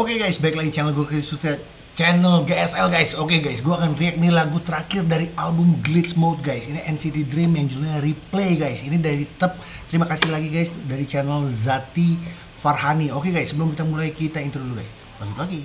Oke guys, baik lagi channel gue sudah channel GSL guys. Oke guys, gue akan react nih lagu terakhir dari album Glitch Mode guys. Ini NCT Dream yang judulnya Replay guys. Ini dari Tep. Terima kasih lagi guys dari channel Zati Farhani. Oke guys, sebelum kita mulai kita intro dulu guys. Lanjut lagi.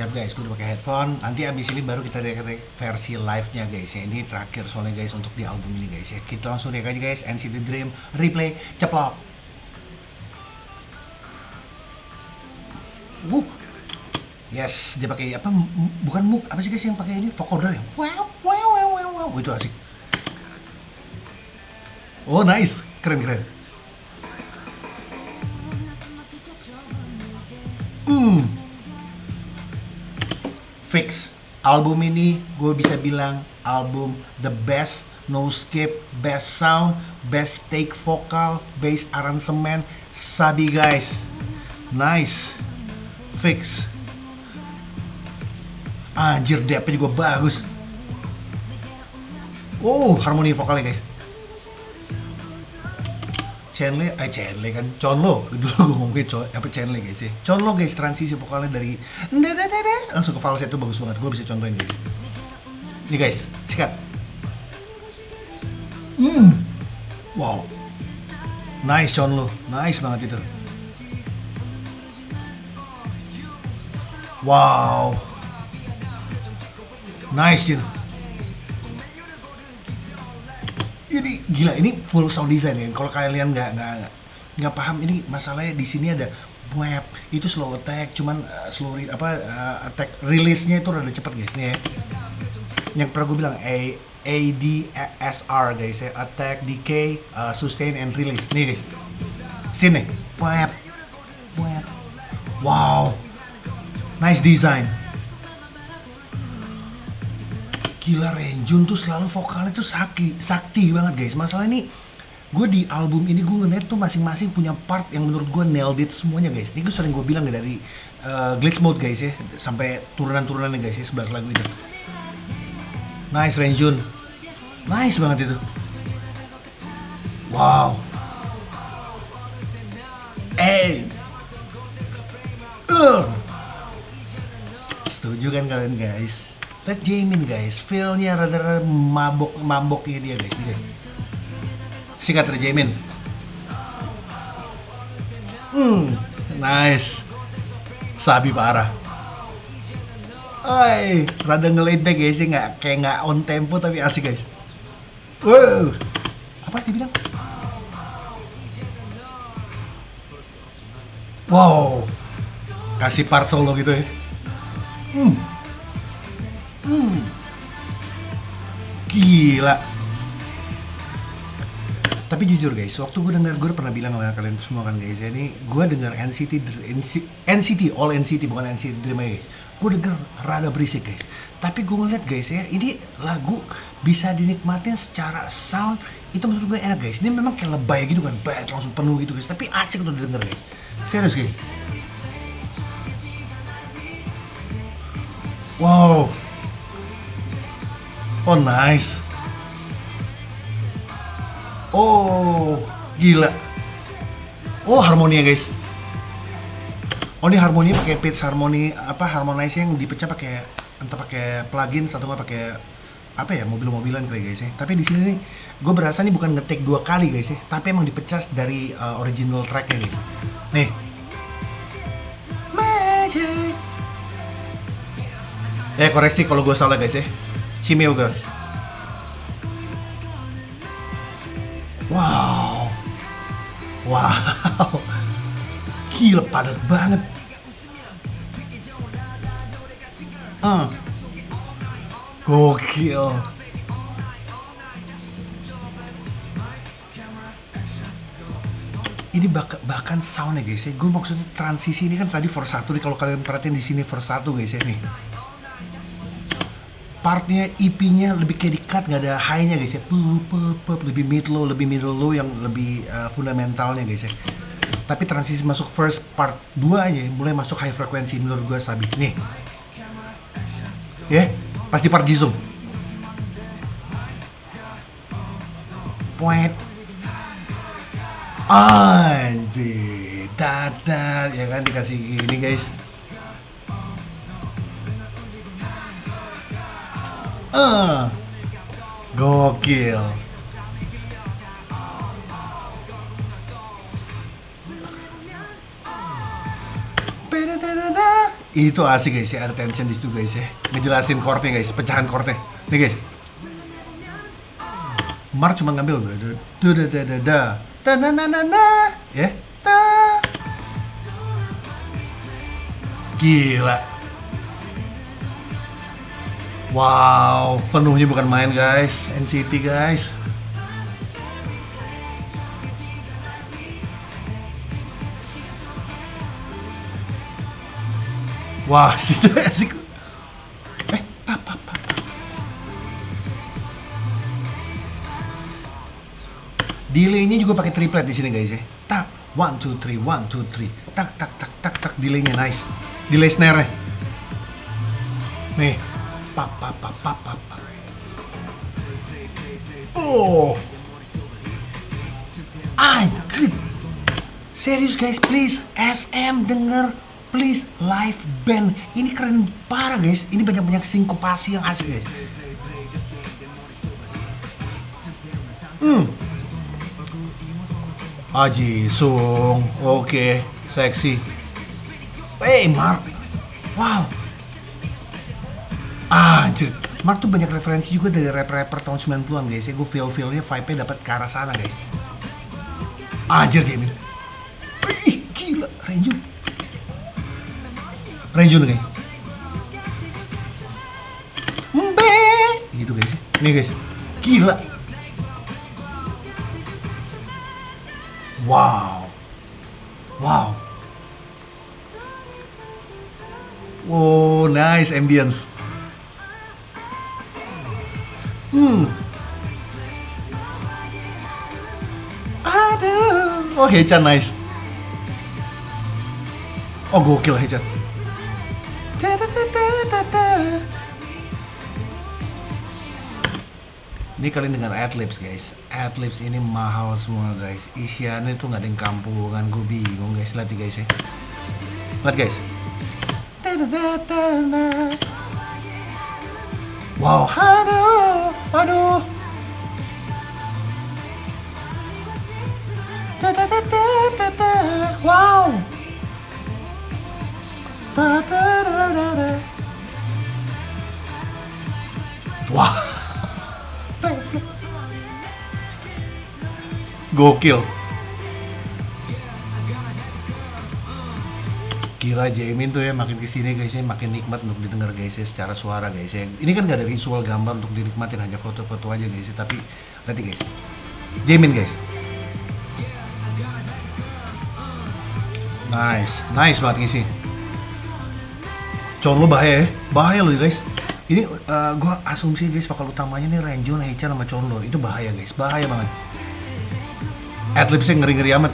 Siap guys, gue udah pakai headphone. Nanti abis ini baru kita react versi live-nya guys ya. Ini terakhir soalnya guys untuk di album ini guys ya. Kita langsung react aja guys. NCT Dream Replay ceplok. Wuh. Yes, dia pakai apa? Bukan muk, apa sih guys yang pakai ini? Vocoder ya? Wow, wow, wow, wow, wow. Oh, itu asik. Oh, nice. Keren, keren. Hmm. Fix. Album ini gue bisa bilang album the best, no skip, best sound, best take vokal, bass arrangement, sabi guys. Nice. Fix. Anjir, depnya juga bagus. Oh, harmoni vokalnya guys. Chenle, eh Chenle kan, Chonlo dulu gue ngomongin Chon, apa Chenle guys ya? Chonlo guys, transisi vokalnya dari langsung ke falsetto bagus banget, gue bisa contohin guys Ini guys, sikat. Hmm, wow. Nice Chonlo, nice banget itu. Wow. Nice itu ini gila ini full sound design ya. Kalau kalian nggak nggak nggak paham ini masalahnya di sini ada web itu slow attack cuman uh, slow re- apa uh, attack release nya itu rada cepet guys. Nih ya. Yang pernah gue bilang A A D S R guys ya. Attack decay uh, sustain and release. Nih guys. Sini. Web. Web. Wow. Nice design gila Renjun tuh selalu vokalnya tuh sakti sakti banget guys. Masalah ini gue di album ini gue ngeliat tuh masing-masing punya part yang menurut gue nailed it semuanya guys. Ini gue sering gue bilang ya dari uh, glitch mode guys ya. Sampai turunan-turunannya guys ya 11 lagu itu. Nice Renjun. Nice banget itu. Wow. Eh uh. setuju kan kalian guys Lihat Jamin guys, feel-nya rada-rada mabok maboknya dia guys, guys. Sikat dari Jamin. Hmm, nice. Sabi parah. Oi, rada ngelaid back guys, nggak kayak nggak on tempo tapi asik guys. Wow, apa dia bilang? Wow, kasih part solo gitu ya. Hmm. Hmm. Gila. Tapi jujur guys, waktu gue dengar gue pernah bilang sama kalian semua kan guys, ya, ini gue dengar NCT, NCT, all NCT bukan NCT Dream guys. Gue denger rada berisik guys. Tapi gue ngeliat guys ya, ini lagu bisa dinikmatin secara sound itu menurut gue enak guys. Ini memang kayak lebay gitu kan, banget langsung penuh gitu guys. Tapi asik untuk didengar guys. Serius guys. Wow, Oh nice. Oh gila. Oh harmoni ya guys. Oh ini harmoni pakai pitch harmoni apa harmonize yang dipecah pakai entah pakai plugin atau nggak pakai apa ya mobil-mobilan kali guys ya. Tapi di sini nih gue berasa nih bukan ngetik dua kali guys ya, tapi emang dipecah dari uh, original tracknya guys. Nih. Magic. Eh koreksi kalau gue salah guys ya. Cimeo guys. Wow. Wow. Gila padat banget. Hmm. Gokil. Ini bahkan soundnya guys ya. Gue maksudnya transisi ini kan tadi for satu nih kalau kalian perhatiin di sini for satu guys ya nih partnya EP-nya lebih kayak di cut nggak ada high-nya guys ya. Pup, pup, lebih mid low lebih middle low yang lebih uh, fundamentalnya guys ya. Tapi transisi masuk first part 2 aja mulai masuk high frequency menurut gue Sabi. Nih. Ya pas di part Jisung. Point. Anjir. Dadat ya kan dikasih ini guys eh. Gokil. Itu asik guys ya ada tension di situ guys ya. Ngejelasin chordnya guys pecahan chordnya. Nih guys. Mar cuma ngambil. Da da da da da da na na na na ya. Ta. Gila wow penuhnya bukan main guys NCT guys Wah, sih asik. Eh, pap, pap. Delaynya juga pakai triplet di sini guys ya. Tak, one two three, one two three. Tak, tak, tak, tak, tak. Delaynya nice. Delay snare-nya. Nih, pap, pap, pap, pap, pap, pap. Oh, anjir. Serius guys, please SM denger. Please live band. Ini keren parah guys. Ini banyak banyak sinkopasi yang asik guys. Hmm. Aji Sung. Oke okay. seksi. Hey Mark. Wow anjir Mark tuh banyak referensi juga dari rapper-rapper tahun 90-an guys. Ya gue feel-feelnya vibe-nya dapat ke arah sana guys. Anjir Jamin ih gila. Renju Renjun guys. Mbe. Gitu guys. Nih guys. Gila. Wow. Wow. Oh nice ambience hmm. Aduh. Oh Hechan nice. Oh gokil Hechan. Ini kalian dengar adlibs guys. Adlibs ini mahal semua guys. Isiannya tuh nggak ada yang kampungan. Gue bingung guys. Lihat guys ya. Lihat guys Wow. Aduh Aduh. Wow. Wah. Gokil. Gila Jamin tuh ya makin ke sini guys ya makin nikmat untuk didengar guys ya secara suara guys ya. Ini kan gak ada visual gambar untuk dinikmatin hanya foto-foto aja guys ya. Tapi nanti guys. Jamin guys. Nice, nice banget ngisi. Con lo bahaya ya, bahaya loh guys. Ini uh, gue asumsi guys bakal utamanya nih Renjo, Heicha sama Conlo itu bahaya guys, bahaya banget. Adlibsnya ngeri-ngeri amat.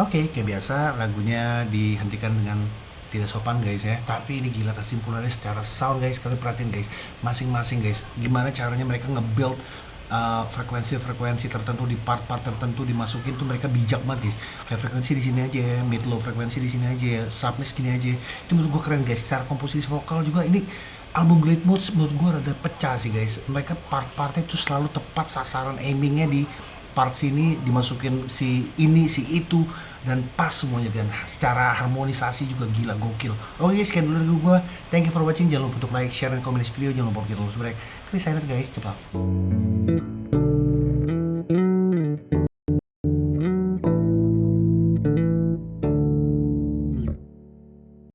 Oke, kayak biasa lagunya dihentikan dengan tidak sopan guys ya. Tapi ini gila kesimpulannya secara sound guys kalian perhatiin guys. Masing-masing guys gimana caranya mereka nge-build frekuensi-frekuensi uh, tertentu di part-part tertentu dimasukin tuh mereka bijak banget guys. High frekuensi di sini aja ya mid low frekuensi di sini aja ya submiss gini aja. Itu menurut gue keren guys. Secara komposisi vokal juga ini album Glade Moods menurut gue rada pecah sih guys. Mereka part-partnya itu selalu tepat sasaran aimingnya di part sini dimasukin si ini si itu dan pas semuanya dan. Secara harmonisasi juga gila gokil. Oke guys sekian dulu dari gue thank you for watching. Jangan lupa untuk like share dan komen di video jangan lupa untuk subscribe. Chris sign guys. Cepat